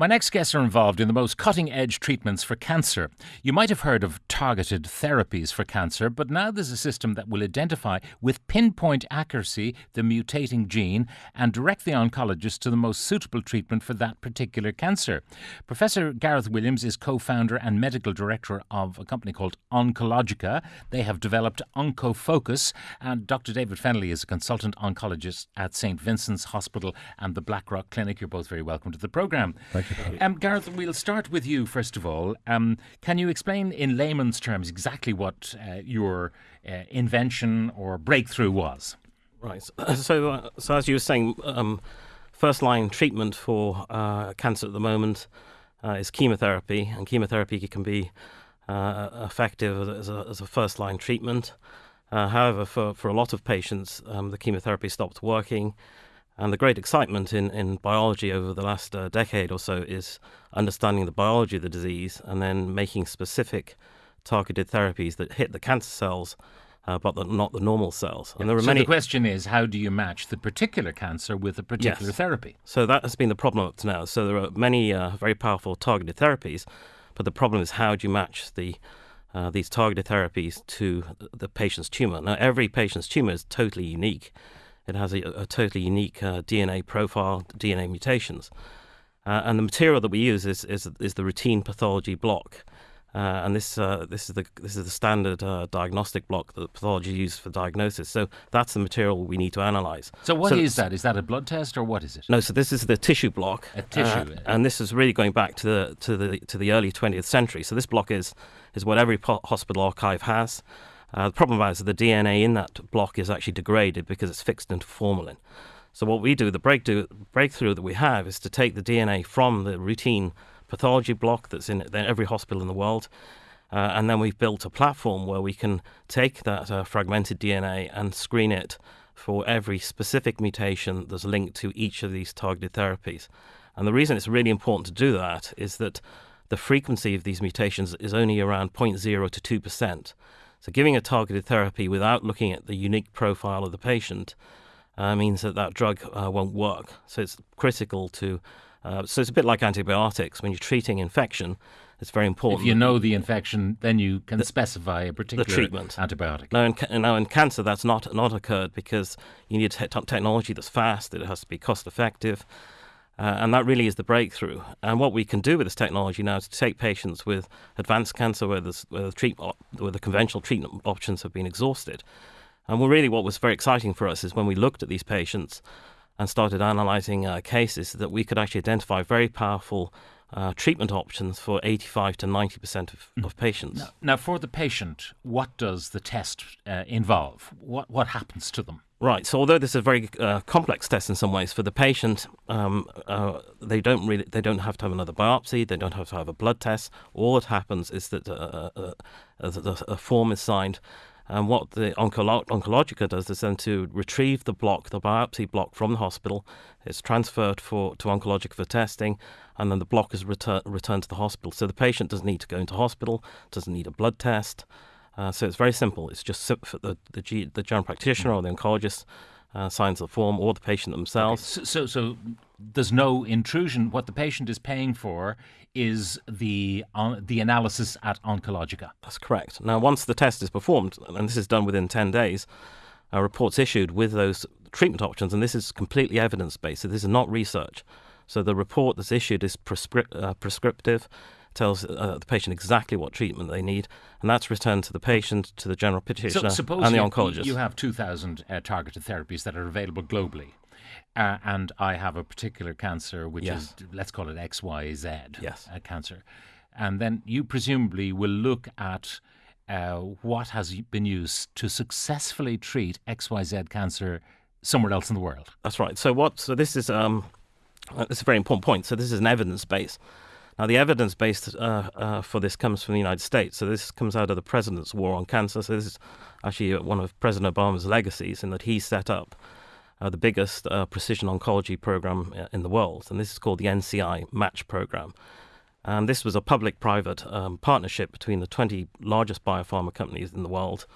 My next guests are involved in the most cutting edge treatments for cancer. You might have heard of targeted therapies for cancer, but now there's a system that will identify with pinpoint accuracy the mutating gene and direct the oncologist to the most suitable treatment for that particular cancer. Professor Gareth Williams is co founder and medical director of a company called Oncologica. They have developed OncoFocus, and Dr. David Fennelly is a consultant oncologist at St. Vincent's Hospital and the Blackrock Clinic. You're both very welcome to the programme. Thank. Um, Gareth, we'll start with you first of all. Um, can you explain in layman's terms exactly what uh, your uh, invention or breakthrough was? Right. So, uh, so as you were saying, um, first line treatment for uh, cancer at the moment uh, is chemotherapy, and chemotherapy can be uh, effective as a, as a first line treatment. however, for, for a lot of patients, um, the chemotherapy stopped working. And the great excitement in, in biology over the last uh, decade or so is understanding the biology of the disease and then making specific targeted therapies that hit the cancer cells, uh, but the, not the normal cells. And there are so many. The question is, how do you match the particular cancer with a particular yes. therapy? So that has been the problem up to now. So there are many uh, very powerful targeted therapies, but the problem is how do you match the uh, these targeted therapies to the patient's tumor? Now, every patient's tumor is totally unique. It has a, a totally unique uh, DNA profile, DNA mutations. Uh, and the material that we use is, is, is the routine pathology block. Uh, and this uh, this is the this is the standard uh, diagnostic block that pathology uses for diagnosis. So that's the material we need to analyze. So what so is that? Is that a blood test or what is it? No, so this is the tissue block. A tissue, uh, and this is really going back to the to the to the early 20th century. So this block is is what every hospital archive has. Uh, the problem is that the DNA in that block is actually degraded because it's fixed into formalin. So what we do, the breakthrough, breakthrough that we have, is to take the DNA from the routine pathology block that's in every hospital in the world, uh, and then we've built a platform where we can take that uh, fragmented DNA and screen it for every specific mutation that's linked to each of these targeted therapies. And the reason it's really important to do that is that the frequency of these mutations is only around 0.0 to 2%. So, giving a targeted therapy without looking at the unique profile of the patient uh, means that that drug uh, won't work. So, it's critical to. Uh, so, it's a bit like antibiotics. When you're treating infection, it's very important. If you know the infection, then you can the, specify a particular the treatment. antibiotic. Now in, now, in cancer, that's not, not occurred because you need te- technology that's fast, it has to be cost effective. Uh, and that really is the breakthrough. And what we can do with this technology now is to take patients with advanced cancer where, where, the, treat, where the conventional treatment options have been exhausted. And well, really, what was very exciting for us is when we looked at these patients and started analyzing uh, cases that we could actually identify very powerful uh, treatment options for 85 to 90 percent of, mm. of patients. Now, now, for the patient, what does the test uh, involve? What what happens to them? Right. So although this is a very uh, complex test in some ways for the patient, um, uh, they don't really they don't have to have another biopsy. They don't have to have a blood test. All that happens is that uh, uh, uh a, form is signed, and what the Oncolo- Oncologica does is then to retrieve the block, the biopsy block from the hospital. It's transferred for to Oncologica for testing, and then the block is retur- returned to the hospital. So the patient doesn't need to go into hospital, doesn't need a blood test. Uh, so it's very simple. It's just the the, G, the general practitioner or the oncologist uh, signs the form, or the patient themselves. Okay. So, so, so, there's no intrusion. What the patient is paying for is the uh, the analysis at Oncologica. That's correct. Now, once the test is performed, and this is done within ten days, a report's issued with those treatment options, and this is completely evidence based. So this is not research. So the report that's issued is prescrip- uh, prescriptive tells uh, the patient exactly what treatment they need, and that's returned to the patient, to the general practitioner, so and the you, oncologist. You have 2,000 uh, targeted therapies that are available globally. Uh, and I have a particular cancer, which yes. is, let's call it XYZ yes. Uh, cancer. And then you presumably will look at uh, what has been used to successfully treat XYZ cancer somewhere else in the world. That's right. So what? So this is um, this is a very important point. So this is an evidence base. Now, the evidence base uh, uh, for this comes from the United States. So this comes out of the president's war on cancer. So this is actually one of President Obama's legacies in that he set up uh, the biggest uh, precision oncology program uh, in the world. And this is called the NCI Match Program. And this was a public private um, partnership between the 20 largest biopharma companies in the world,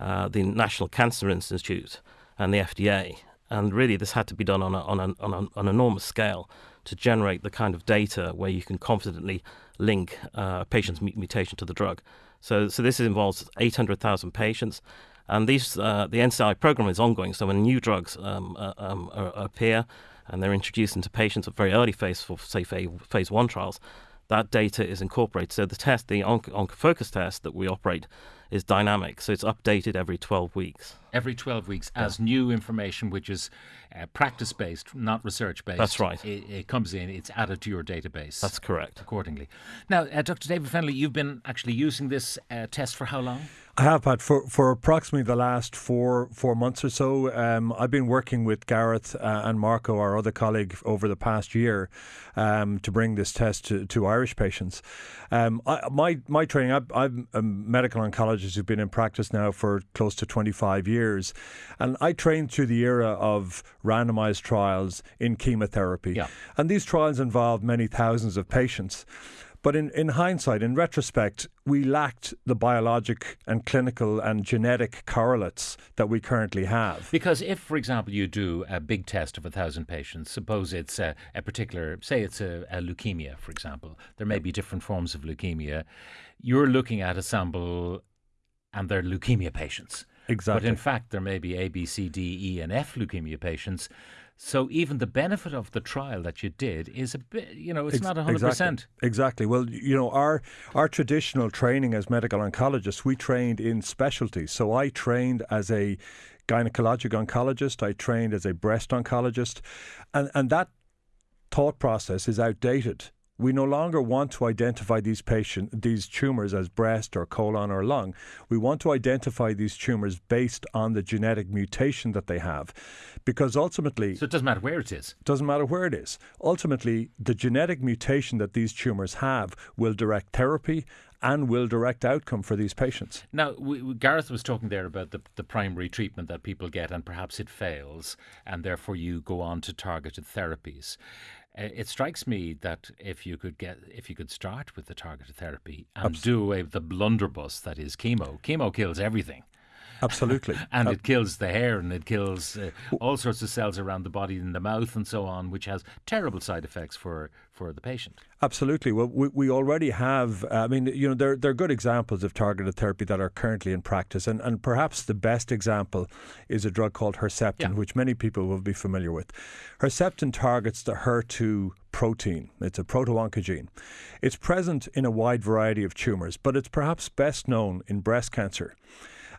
uh, the National Cancer Institute, and the FDA. And really, this had to be done on, a, on, a, on a, an enormous scale to generate the kind of data where you can confidently link uh, a patient's mutation to the drug. So, so this involves 800,000 patients. And these, uh, the NCI program is ongoing. So when new drugs um, uh, um, appear and they're introduced into patients at very early phase for, say, phase one trials, that data is incorporated. So the test, the OncoFocus test that we operate, is dynamic. So it's updated every 12 weeks. Every 12 weeks, yeah. as new information, which is uh, practice based, not research based. That's right. It, it, comes in, it's added to your database. That's correct. Accordingly. Now, uh, Dr. David Fennelly, you've been actually using this uh, test for how long? I have, Pat, for, for approximately the last four four months or so. Um, I've been working with Gareth uh, and Marco, our other colleague, over the past year um, to bring this test to, to Irish patients. Um, I, my my training, I, I'm a medical oncologist who's been in practice now for close to 25 years, and I trained through the era of randomized trials in chemotherapy. Yeah. And these trials involved many thousands of patients. But in, in hindsight, in retrospect, we lacked the biologic and clinical and genetic correlates that we currently have. Because if, for example, you do a big test of a thousand patients, suppose it's a, a particular, say it's a, a, leukemia, for example, there may be different forms of leukemia. You're looking at a sample and they're leukemia patients. Exactly. But in fact, there may be A, B, C, D, E, and F leukemia patients so even the benefit of the trial that you did is a bit, you know, it's Ex- not 100%. Exactly. exactly. Well, you know, our our traditional training as medical oncologists, we trained in specialties. So I trained as a gynecologic oncologist, I trained as a breast oncologist, and and that thought process is outdated. We no longer want to identify these patient these tumors as breast or colon or lung. We want to identify these tumors based on the genetic mutation that they have, because ultimately, so it doesn't matter where it is. Doesn't matter where it is. Ultimately, the genetic mutation that these tumors have will direct therapy and will direct outcome for these patients. Now, we, we, Gareth was talking there about the, the primary treatment that people get, and perhaps it fails, and therefore you go on to targeted therapies. Uh, it strikes me that if you could get if you could start with the targeted therapy and Absolutely. do away with the blunderbuss that is chemo, chemo kills everything. Absolutely. and uh, it kills the hair and it kills uh, all sorts of cells around the body in the mouth and so on, which has terrible side effects for, for the patient. Absolutely. Well, we, we already have, uh, I mean, you know, there, there are good examples of targeted therapy that are currently in practice. And, and perhaps the best example is a drug called Herceptin, yeah. which many people will be familiar with. Herceptin targets the HER2 protein. It's a proto-oncogene. It's present in a wide variety of tumours, but it's perhaps best known in breast cancer.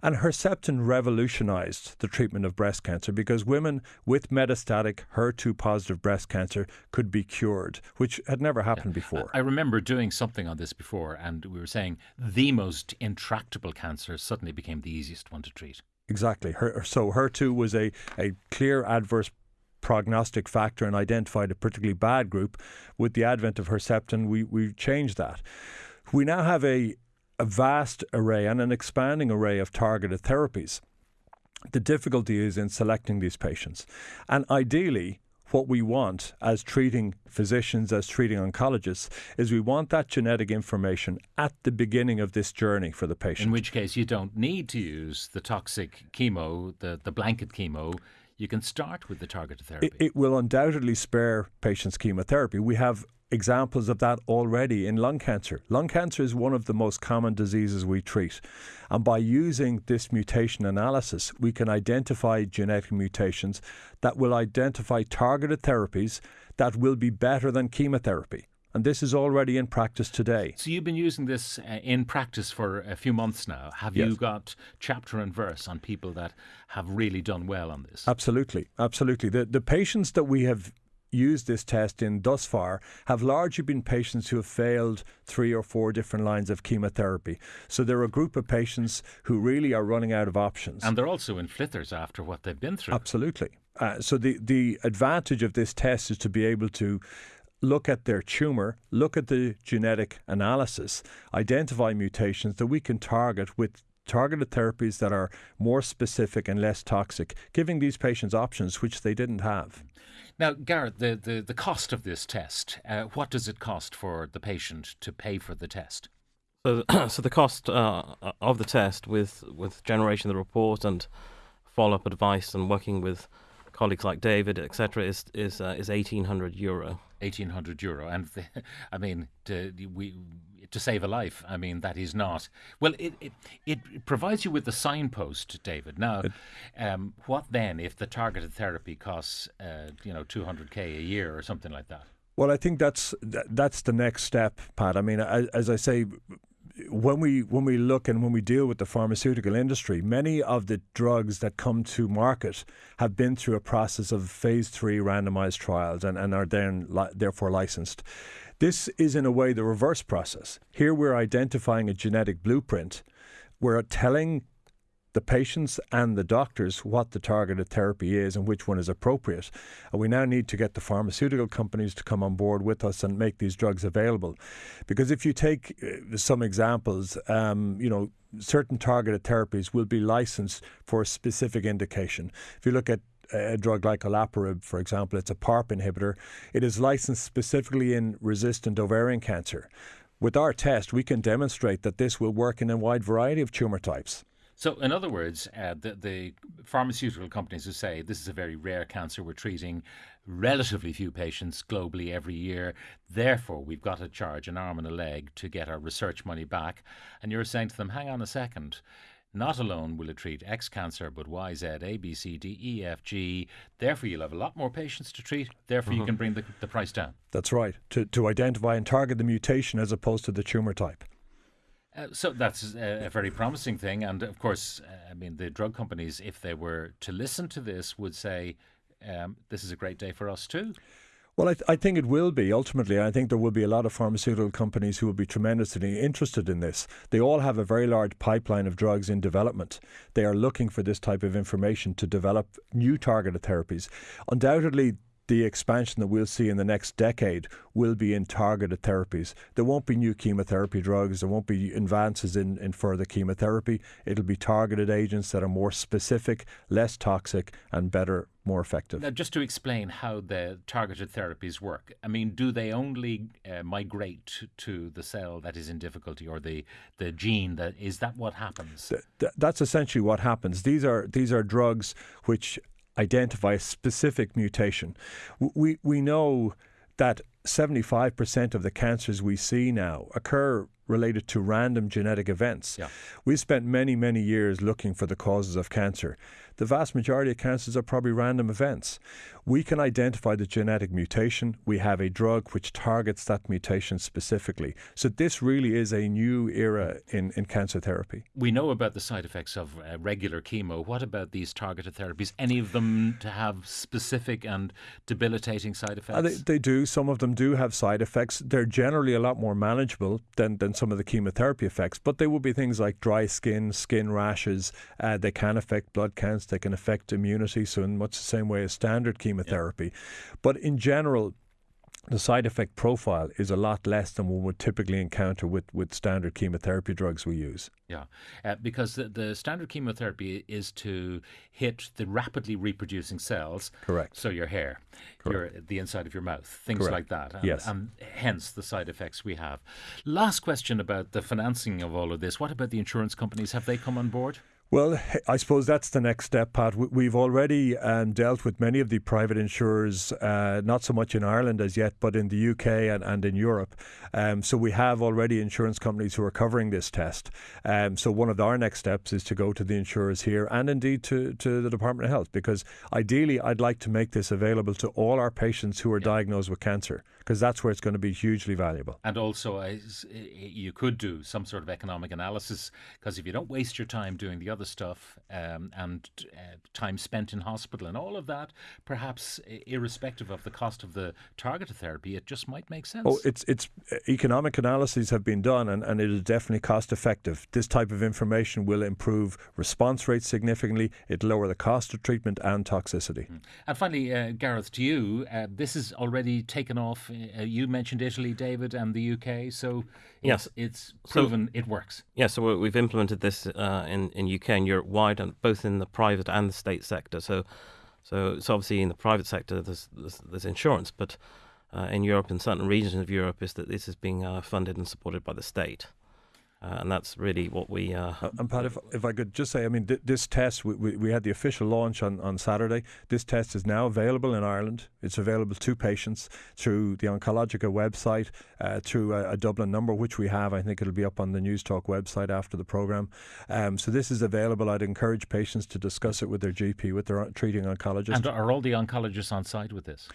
And Herceptin revolutionized the treatment of breast cancer because women with metastatic HER2 positive breast cancer could be cured, which had never happened yeah. before. I remember doing something on this before, and we were saying the most intractable cancer suddenly became the easiest one to treat. Exactly. Her, so HER2 was a, a clear adverse prognostic factor and identified a particularly bad group. With the advent of Herceptin, we, we changed that. We now have a a vast array and an expanding array of targeted therapies. The difficulty is in selecting these patients. And ideally, what we want as treating physicians, as treating oncologists, is we want that genetic information at the beginning of this journey for the patient. In which case, you don't need to use the toxic chemo, the, the blanket chemo. You can start with the targeted therapy. It, it will undoubtedly spare patients chemotherapy. We have examples of that already in lung cancer. Lung cancer is one of the most common diseases we treat. And by using this mutation analysis, we can identify genetic mutations that will identify targeted therapies that will be better than chemotherapy. And this is already in practice today. So you've been using this uh, in practice for a few months now. Have yes. you got chapter and verse on people that have really done well on this? Absolutely, absolutely. The the patients that we have used this test in thus far have largely been patients who have failed three or four different lines of chemotherapy. So they're a group of patients who really are running out of options. And they're also in flitters after what they've been through. Absolutely. Uh, so the, the advantage of this test is to be able to look at their tumour, look at the genetic analysis, identify mutations that we can target with targeted therapies that are more specific and less toxic, giving these patients options which they didn't have. Now, Gareth, the, the, the cost of this test, uh, what does it cost for the patient to pay for the test? So, so the cost uh, of the test with, with generation of the report and follow up advice and working with colleagues like David, etc., is is uh, is eighteen hundred euro. Eighteen hundred euro, and I mean, to, we to save a life. I mean, that is not well. It it, it provides you with the signpost, David. Now, um, what then if the targeted therapy costs uh, you know two hundred k a year or something like that? Well, I think that's that's the next step, Pat. I mean, as I say, when we when we look and when we deal with the pharmaceutical industry, many of the drugs that come to market have been through a process of phase three randomized trials and, and are then li- therefore licensed. This is in a way the reverse process. Here we're identifying a genetic blueprint. We're telling the patients and the doctors what the targeted therapy is and which one is appropriate. And we now need to get the pharmaceutical companies to come on board with us and make these drugs available. Because if you take uh, some examples, um, you know, certain targeted therapies will be licensed for a specific indication. If you look at a drug like olaparib, for example, it's a PARP inhibitor. It is licensed specifically in resistant ovarian cancer. With our test, we can demonstrate that this will work in a wide variety of tumour types. So, in other words, uh, the, the pharmaceutical companies who say this is a very rare cancer, we're treating relatively few patients globally every year, therefore we've got to charge an arm and a leg to get our research money back. And you're saying to them, hang on a second. Not alone will it treat X cancer, but Y, Z, A, B, C, D, E, F, G. Therefore, you'll have a lot more patients to treat. Therefore, mm-hmm. you can bring the, the price down. That's right. To, to identify and target the mutation as opposed to the tumour type. Uh, so that's a, a, very promising thing, and of course, uh, I mean, the drug companies, if they were to listen to this, would say, um, "This is a great day for us too." Well, I, th- I, think it will be ultimately. I think there will be a lot of pharmaceutical companies who will be tremendously interested in this. They all have a very large pipeline of drugs in development. They are looking for this type of information to develop new targeted therapies. Undoubtedly, the expansion that we'll see in the next decade will be in targeted therapies. There won't be new chemotherapy drugs, there won't be advances in, in further chemotherapy. It'll be targeted agents that are more specific, less toxic, and better, more effective. Now, just to explain how the targeted therapies work, I mean, do they only uh, migrate to the cell that is in difficulty or the, the gene that is that what happens? Th- th- that's essentially what happens. These are these are drugs which identify a specific mutation. We, we know that 75% of the cancers we see now occur related to random genetic events. Yeah. We've spent many, many years looking for the causes of cancer the vast majority of cancers are probably random events. We can identify the genetic mutation. We have a drug which targets that mutation specifically. So this really is a new era in, in cancer therapy. We know about the side effects of uh, regular chemo. What about these targeted therapies? Any of them to have specific and debilitating side effects? Uh, they, they do. Some of them do have side effects. They're generally a lot more manageable than, than some of the chemotherapy effects, but they will be things like dry skin, skin rashes. Uh, they can affect blood counts they can affect immunity, so in much the same way as standard chemotherapy. Yeah. But in general, the side effect profile is a lot less than one would typically encounter with, with standard chemotherapy drugs we use. Yeah, uh, because the, the, standard chemotherapy is to hit the rapidly reproducing cells. Correct. So your hair, Correct. your the inside of your mouth, things Correct. like that. And, yes. And hence the side effects we have. Last question about the financing of all of this. What about the insurance companies? Have they come on board? Well, I suppose that's the next step, Pat. We've already um, dealt with many of the private insurers, uh, not so much in Ireland as yet, but in the UK and, and in Europe. Um, so we have already insurance companies who are covering this test. Um, so one of our next steps is to go to the insurers here and indeed to, to the Department of Health, because ideally I'd like to make this available to all our patients who are yeah. diagnosed with cancer, because that's where it's going to be hugely valuable. And also, uh, you could do some sort of economic analysis, because if you don't waste your time doing the other stuff um, and uh, time spent in hospital and all of that, perhaps irrespective of the cost of the targeted therapy, it just might make sense. Oh, it's it's uh, economic analyses have been done, and, and it is definitely cost effective. This type of information will improve response rates significantly. It lower the cost of treatment and toxicity. Mm. And finally, uh, Gareth, to you, uh, this is already taken off. Uh, you mentioned Italy, David, and the UK, so yes, it's, it's proven so, it works. Yeah, so we've implemented this uh, in in UK and Europe wide, and both in the private and the state sector. So, so it's obviously in the private sector there's there's, there's insurance, but uh, in Europe in certain regions of Europe is that this is being uh, funded and supported by the state. Uh, and that's really what we. Uh, and Pat, if, if I could just say, I mean, th- this test, we, we, we, had the official launch on, on Saturday. This test is now available in Ireland. It's available to patients through the Oncologica website, uh, through a, a, Dublin number, which we have. I think it'll be up on the News Talk website after the programme. Um, so this is available. I'd encourage patients to discuss it with their GP, with their treating oncologist. And are all the oncologists on side with this?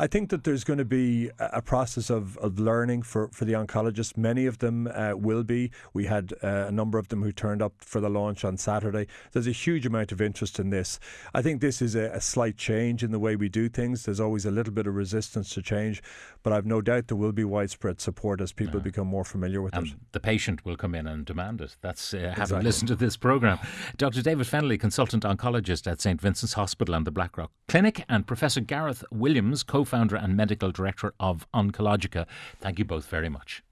I think that there's going to be a process of, of learning for, for the oncologists. Many of them uh, will be. We had uh, a number of them who turned up for the launch on Saturday. There's a huge amount of interest in this. I think this is a, a slight change in the way we do things. There's always a little bit of resistance to change, but I've no doubt there will be widespread support as people become more familiar with and it. The patient will come in and demand it. That's uh, having exactly. listened to this programme. Dr. David Fennelly, consultant oncologist at St Vincent's Hospital and the Blackrock Clinic, and Professor Gareth Williams, co founder and medical director of Oncologica. Thank you both very much.